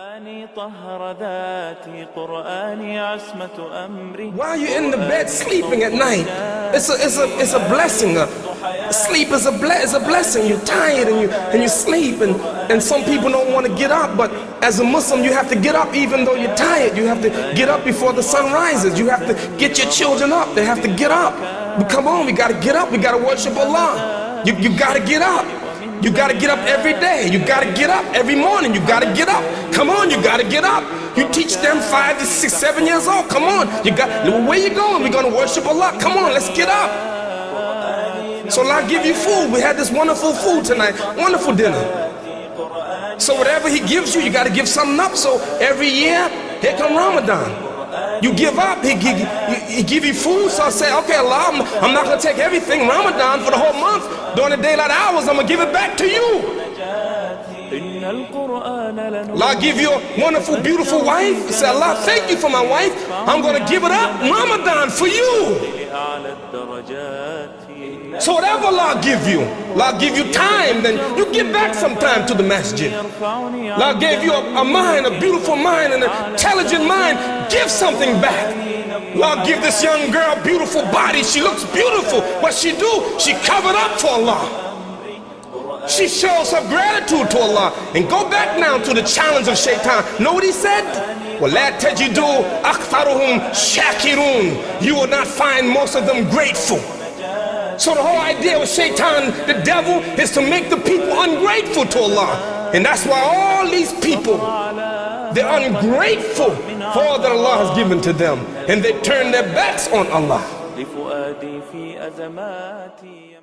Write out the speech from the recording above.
قرآني طهر ذاتي قرآني عصمة أمري While you're in the bed sleeping at night, it's a, it's a, it's a blessing. Uh, sleep is a, ble- is a blessing. You're tired and you, and you sleep, and, and some people don't want to get up. But as a Muslim, you have to get up even though you're tired. You have to get up before the sun rises. You have to get your children up. They have to get up. But come on, we got to get up. We got to worship Allah. You, you got to get up. You gotta get up every day. You gotta get up every morning. You gotta get up. Come on, you gotta get up. You teach them five to six, seven years old. Come on, you got. Where you going? We're gonna worship Allah. Come on, let's get up. So Allah give you food. We had this wonderful food tonight. Wonderful dinner. So whatever He gives you, you gotta give something up. So every year, here come Ramadan. You give up. He, he, he give you food. So I say, okay, Allah, I'm, I'm not going to take everything Ramadan for the whole month. During the daylight hours, I'm going to give it back to you. Allah give you a wonderful, beautiful wife. Say, Allah, thank you for my wife. I'm going to give it up Ramadan for you. So whatever Allah give you, Allah give you time, then you give back some time to the masjid. Allah gave you a, a mind, a beautiful mind, an intelligent mind. Give something back. Allah give this young girl beautiful body. She looks beautiful. What she do? She covered up for Allah. She shows her gratitude to Allah. And go back now to the challenge of shaitan. Know what he said? وَلَا تَجِدُوا أَكْثَرُهُمْ شَاكِرُونَ You will not find most of them grateful. So the whole idea with shaitan, the devil, is to make the people ungrateful to Allah. And that's why all these people, they're ungrateful for all that Allah has given to them. And they turn their backs on Allah. لفؤادي في أزماتي